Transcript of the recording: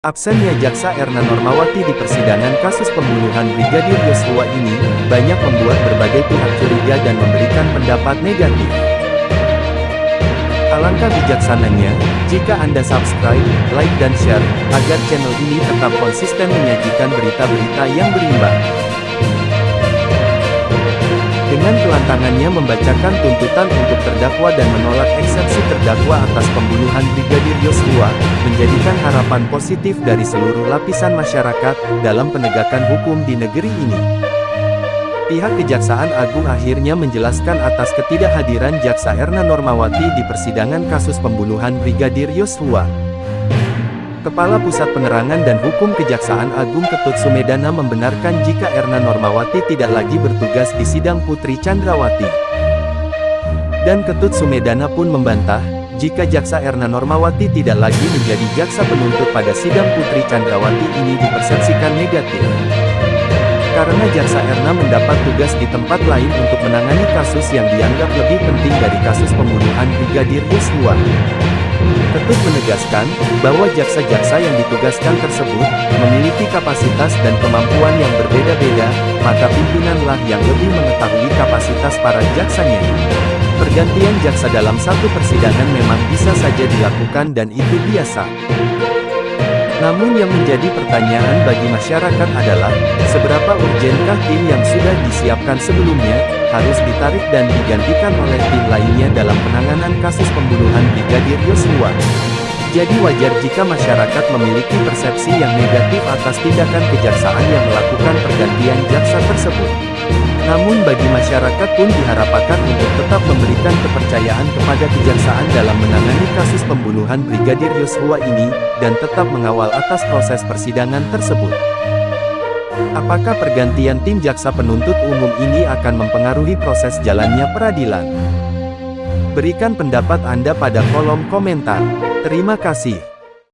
Absennya Jaksa Erna Normawati di persidangan kasus pembunuhan Brigadir Yosua ini, banyak membuat berbagai pihak curiga dan memberikan pendapat negatif. Alangkah bijaksananya, jika Anda subscribe, like dan share, agar channel ini tetap konsisten menyajikan berita-berita yang berimbang. Dengan kelantangannya membacakan tuntutan untuk terdakwa dan menolak eksepsi terdakwa atas pembunuhan Brigadir Yosua, menjadikan harapan positif dari seluruh lapisan masyarakat, dalam penegakan hukum di negeri ini. Pihak Kejaksaan Agung akhirnya menjelaskan atas ketidakhadiran Jaksa Erna Normawati di persidangan kasus pembunuhan Brigadir Yosua. Kepala Pusat Penerangan dan Hukum Kejaksaan Agung Ketut Sumedana membenarkan jika Erna Normawati tidak lagi bertugas di sidang Putri Chandrawati. Dan Ketut Sumedana pun membantah, jika Jaksa Erna Normawati tidak lagi menjadi jaksa penuntut pada sidang Putri Chandrawati ini dipersepsikan negatif. Karena Jaksa Erna mendapat tugas di tempat lain untuk menangani kasus yang dianggap lebih penting dari kasus pembunuhan Brigadir Yosua. Ketut menegaskan, bahwa jaksa-jaksa yang ditugaskan tersebut, memiliki kapasitas dan kemampuan yang berbeda-beda, maka pimpinanlah yang lebih mengetahui kapasitas para jaksanya. Pergantian jaksa dalam satu persidangan memang bisa saja dilakukan dan itu biasa. Namun yang menjadi pertanyaan bagi masyarakat adalah, seberapa urgenkah tim yang sudah disiapkan sebelumnya, harus ditarik dan digantikan oleh tim lainnya dalam penanganan kasus pembunuhan Brigadir Yosua. Jadi wajar jika masyarakat memiliki persepsi yang negatif atas tindakan kejaksaan yang melakukan pergantian jaksa tersebut. Namun bagi masyarakat pun diharapkan untuk tetap memberikan kepercayaan kepada kejaksaan dalam menangani kasus pembunuhan Brigadir Yosua ini, dan tetap mengawal atas proses persidangan tersebut. Apakah pergantian tim jaksa penuntut umum ini akan mempengaruhi proses jalannya peradilan? Berikan pendapat Anda pada kolom komentar. Terima kasih.